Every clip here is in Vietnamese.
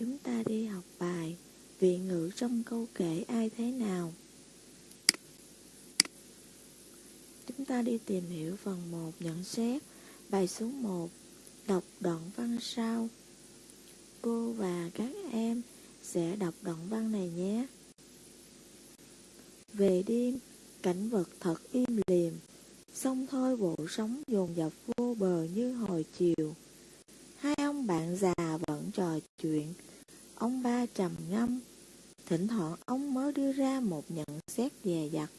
chúng ta đi học bài Vị ngữ trong câu kể ai thế nào? Chúng ta đi tìm hiểu phần 1 nhận xét Bài số 1 Đọc đoạn văn sau. Cô và các em sẽ đọc đoạn văn này nhé. Về đêm, cảnh vật thật im lìm sông thôi bộ sóng dồn dập vô bờ như hồi chiều. Hai ông bạn già vẫn trò chuyện Ông ba trầm ngâm. Thỉnh thoảng ông mới đưa ra một nhận xét dè dặt.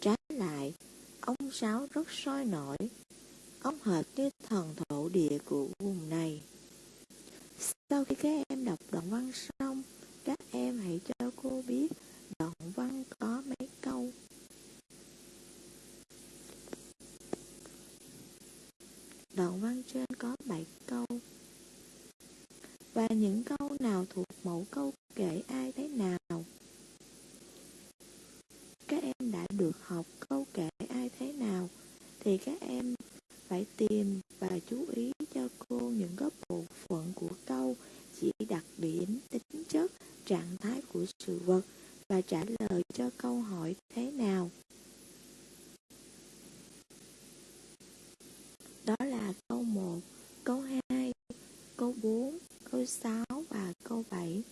Trái lại, Ông Sáu rất sôi nổi. Ông hệt như thần thổ địa của vùng này. Sau khi các em đọc đoạn văn xong, Các em hãy cho cô biết đoạn văn có mấy câu. Đoạn văn trên có 7 câu. Và những câu nào thuộc mẫu câu kể ai thế nào? Các em đã được học câu kể ai thế nào Thì các em phải tìm và chú ý cho cô những cái bộ phận của câu Chỉ đặc điểm, tính chất, trạng thái của sự vật Và trả lời cho câu hỏi thế nào. Đó là câu 1, câu 2, câu 4, câu 6 và câu 7.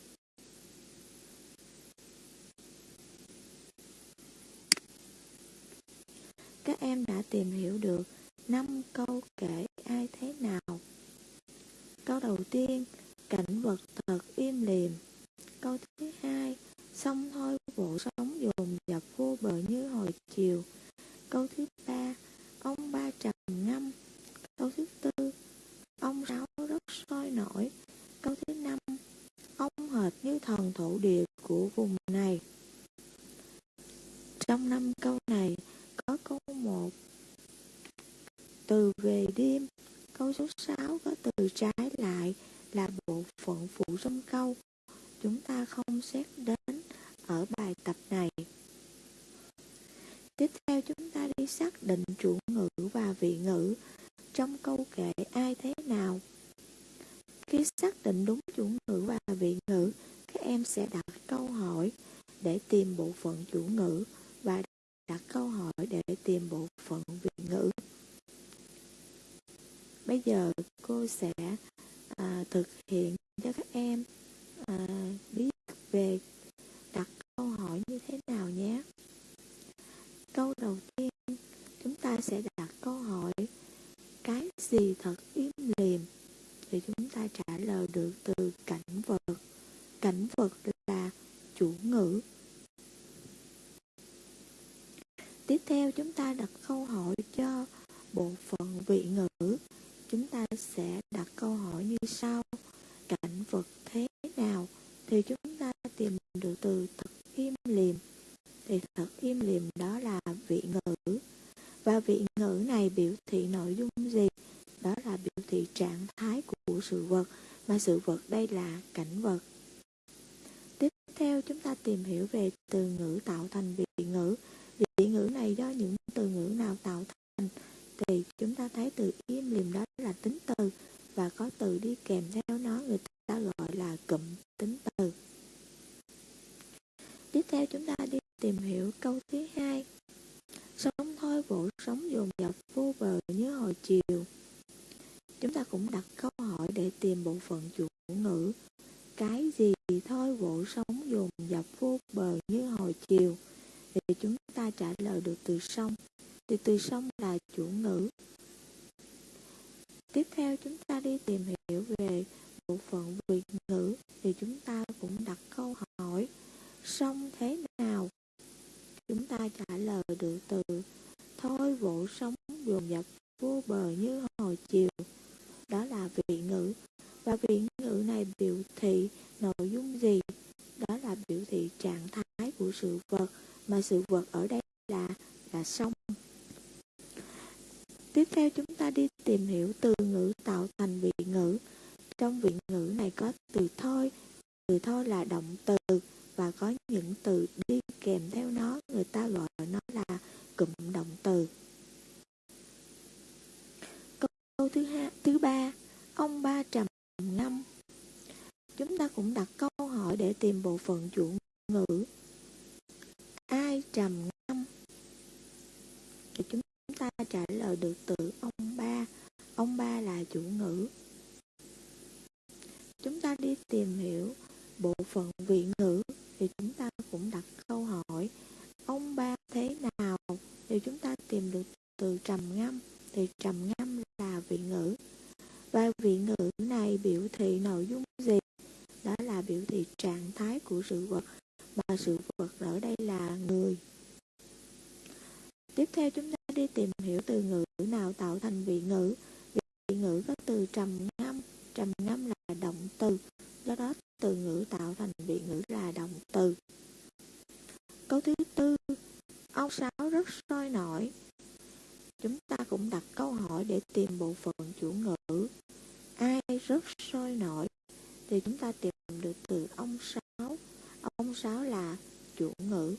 Các em đã tìm hiểu được 5 câu kể ai thế nào. Câu đầu tiên, cảnh vật thật im lìm. Câu thứ hai, sông thôi bộ sống dồn dập vô bờ như hồi chiều. Câu thứ ba, ông ba trầm ngâm. Câu thứ tư, ông sáu rất sôi nổi. Câu thứ năm, ông hệt thổ địa của vùng này. Trong năm câu này có câu một từ về đêm, câu số 6 có từ trái lại là bộ phận phụ trong câu. Chúng ta không xét đến ở bài tập này. Tiếp theo chúng ta đi xác định chủ ngữ và vị ngữ trong câu kệ ai thế nào. Khi xác định đúng chủ ngữ và vị ngữ, các em sẽ đặt câu hỏi để tìm bộ phận chủ ngữ và đặt câu hỏi để tìm bộ phận vị ngữ. Bây giờ cô sẽ à, thực hiện cho các em à, biết về đặt câu hỏi như thế nào nhé. Câu đầu tiên chúng ta sẽ đặt câu hỏi cái gì thật im lìm thì chúng ta trả lời được từ cảnh vật. Cảnh vật là chủ ngữ. Tiếp theo chúng ta đặt câu hỏi cho bộ phận vị ngữ. Chúng ta sẽ đặt câu hỏi như sau. Cảnh vật thế nào? Thì chúng ta tìm được từ thật im lìm. Thì thật im lìm đó là vị ngữ. Và vị ngữ này biểu thị nội dung gì? Đó là biểu thị trạng thái của sự vật, mà sự vật đây là cảnh vật. Tiếp theo chúng ta tìm hiểu về từ ngữ tạo thành vị ngữ. Vị ngữ này do những từ ngữ nào tạo thành? Thì chúng ta thấy từ im lìm đó là tính từ và có từ đi kèm theo nó, người ta gọi là cụm tính từ. Tiếp theo chúng ta đi tìm hiểu câu thứ hai. Sống thôi vỗ sống dồn dập vô bờ như hồi chiều. Chúng ta cũng đặt câu hỏi để tìm bộ phận chủ ngữ. Cái gì thôi vỗ sống dồn dập vô bờ như hồi chiều. Thì chúng ta trả từ sông. Thì từ sông là chủ ngữ. Tiếp theo chúng ta đi tìm hiểu về bộ phận vị ngữ, thì chúng ta cũng đặt câu hỏi, sông thế nào chúng ta trả lời được từ, thôi vỗ sóng dồn dập vô bờ như hồi chiều đó là vị ngữ và vị ngữ này biểu thị nội dung gì đó là biểu thị trạng thái của sự vật mà sự vật ở đây là là sông tiếp theo chúng ta đi tìm hiểu từ ngữ tạo thành vị ngữ. Trong vị ngữ này có từ thôi từ thôi là động từ và có những từ đi kèm theo nó. Người ta gọi nó là cụm động từ. Câu thứ hai thứ ba, ông ba trầm ngâm. Chúng ta cũng đặt câu hỏi để tìm bộ phận chủ ngữ. Ai trầm ngâm? Thì chúng ta trả lời được từ ông ba. Ông ba là chủ ngữ. Chúng ta đi tìm hiểu bộ phận vị ngữ thì chúng ta cũng đặt câu hỏi, ông ba thế nào? Thì chúng ta tìm được từ trầm ngâm, thì trầm ngâm là vị ngữ. Và vị ngữ này biểu thị nội dung gì? Đó là biểu thị trạng thái của sự vật, mà sự vật ở đây là người. Tiếp theo chúng ta đi tìm hiểu từ ngữ nào tạo thành vị ngữ ngữ có từ trầm ngâm trầm ngâm là động từ, do đó từ ngữ tạo thành vị ngữ là động từ. Câu thứ tư ông sáu rất sôi nổi. Chúng ta cũng đặt câu hỏi để tìm bộ phận chủ ngữ. Ai rất sôi nổi? Thì chúng ta tìm được từ ông sáu ông sáu là chủ ngữ.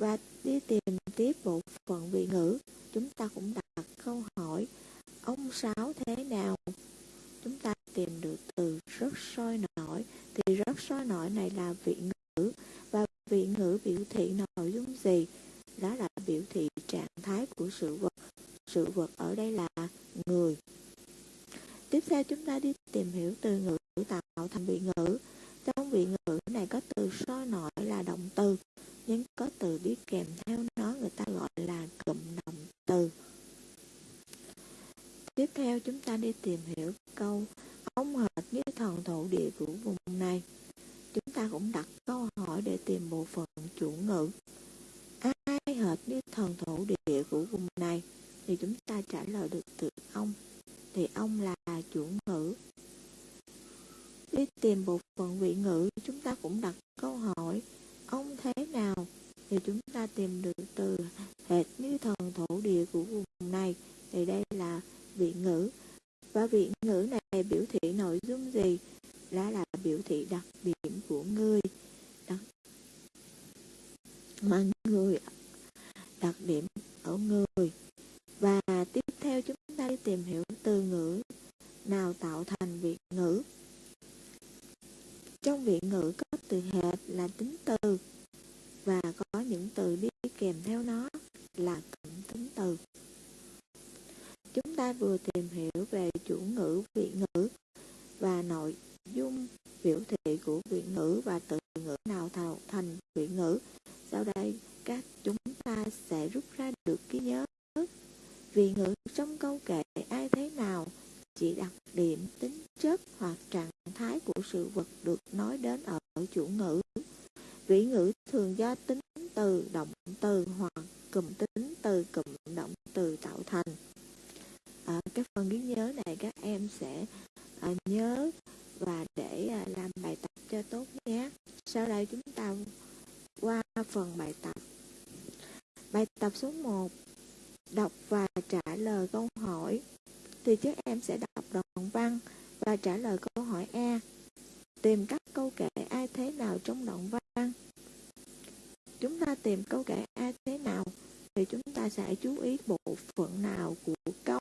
Và đi tìm tiếp bộ phận vị ngữ, chúng ta cũng đặt câu hỏi, ông sáu thế nào? Chúng ta tìm được từ rất sôi nổi. Thì rất sôi nổi này là vị ngữ. Và vị ngữ biểu thị nội dung gì? Đó là biểu thị trạng thái của sự vật. Sự vật ở đây là người. Tiếp theo chúng ta đi tìm hiểu từ ngữ tạo thành vị ngữ. Trong vị ngữ này có từ sôi nổi là động từ, nhưng có từ đi kèm theo nó người ta gọi là cụm động từ tiếp theo chúng ta đi tìm hiểu câu ông hệt như thần thổ địa của vùng này. Chúng ta cũng đặt câu hỏi để tìm bộ phận chủ ngữ. Ai hệt như thần thổ địa của vùng này? Thì chúng ta trả lời được từ ông. Thì ông là chủ ngữ. Đi tìm bộ phận vị ngữ, chúng ta cũng đặt câu hỏi, ông thế nào? Thì chúng ta tìm được từ hệt như thần thổ địa của vùng này. Thì đây là vị ngữ. Và vị ngữ này biểu thị nội dung gì? Đó là biểu thị đặc điểm của người. Đó. mà người, đặc điểm ở người. Và tiếp theo chúng ta đi tìm hiểu từ ngữ nào tạo thành vị ngữ trong vị ngữ có từ hệt là tính từ và có những từ đi kèm theo nó là cụm tính từ chúng ta vừa tìm hiểu về chủ ngữ vị ngữ và nội dung biểu thị của vị ngữ và từ ngữ nào tạo thành vị ngữ. Sau đây các chúng ta sẽ rút ra được ký nhớ. Vị ngữ trong câu kệ ai thế nào chỉ đặc điểm tính chất hoặc trạng thái của sự vật được nói đến ở chủ ngữ. Vị ngữ thường do tính từ động từ hoặc cụm tính từ cụm động từ tạo thành. À, cái phần ghi nhớ này các em sẽ à, nhớ và để à, làm bài tập cho tốt nhé. Sau đây chúng ta qua phần bài tập. Bài tập số 1 đọc và trả lời câu hỏi. Thì các em sẽ đọc đoạn văn và trả lời câu hỏi A tìm các câu kệ ai thế nào trong đoạn văn chúng ta tìm câu kệ ai thế nào thì chúng ta sẽ chú ý bộ phận nào của câu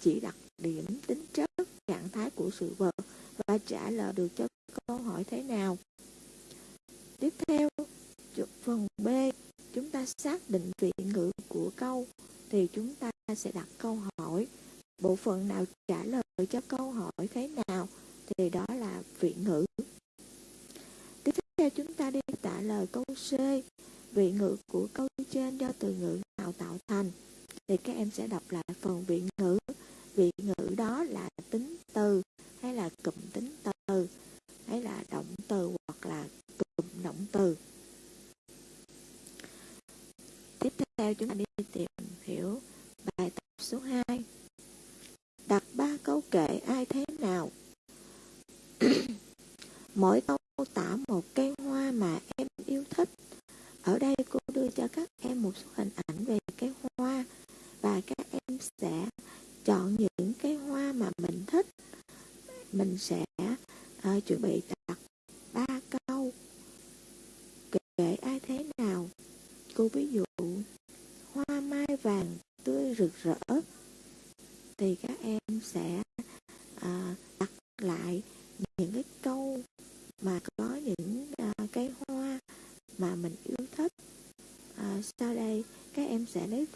chỉ đặc điểm tính chất trạng thái của sự vật và trả lời được cho câu hỏi thế nào. Tiếp theo phần B, chúng ta xác định vị ngữ của câu thì chúng ta sẽ đặt câu hỏi. Bộ phận nào trả lời cho câu hỏi thế nào thì đó là vị ngữ. Tiếp theo, chúng ta đi trả lời câu C, vị ngữ của câu trên do từ ngữ nào tạo thành thì các em sẽ đọc lại phần vị ngữ vị ngữ đó là tính từ hay là cụm tính từ? Hay là động từ hoặc là cụm động từ? Tiếp theo chúng ta đi tìm hiểu bài tập số 2 đặt ba câu kệ ai thế nào? Mỗi câu tả một cây hoa mà em yêu thích. Ở đây cô đưa cho các em một số hình ảnh về cây hoa và các em sẽ chọn những cái hoa mà mình thích mình sẽ uh, chuẩn bị đặt ba câu kể ai thế nào. Cô ví dụ hoa mai vàng tươi rực rỡ thì các em sẽ uh, đặt lại những cái câu mà có những uh, cái hoa mà mình yêu thích. Uh, sau đây các em sẽ lấy